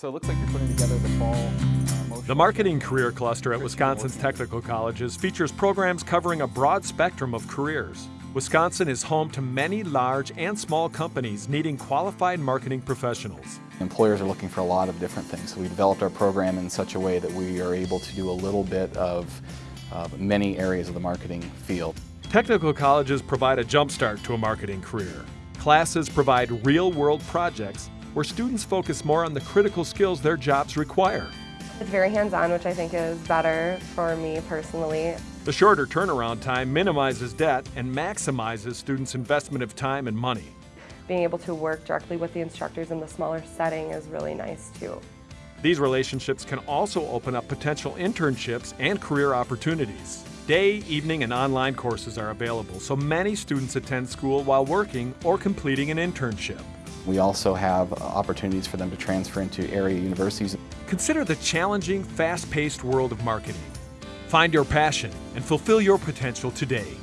So it looks like you're putting together the fall uh. The Marketing Career Cluster at Wisconsin's technical colleges features programs covering a broad spectrum of careers. Wisconsin is home to many large and small companies needing qualified marketing professionals. Employers are looking for a lot of different things. So we developed our program in such a way that we are able to do a little bit of uh, many areas of the marketing field. Technical colleges provide a jumpstart to a marketing career. Classes provide real-world projects where students focus more on the critical skills their jobs require. It's very hands-on, which I think is better for me personally. The shorter turnaround time minimizes debt and maximizes students' investment of time and money. Being able to work directly with the instructors in the smaller setting is really nice too. These relationships can also open up potential internships and career opportunities. Day, evening, and online courses are available, so many students attend school while working or completing an internship. We also have uh, opportunities for them to transfer into area universities. Consider the challenging, fast-paced world of marketing. Find your passion and fulfill your potential today.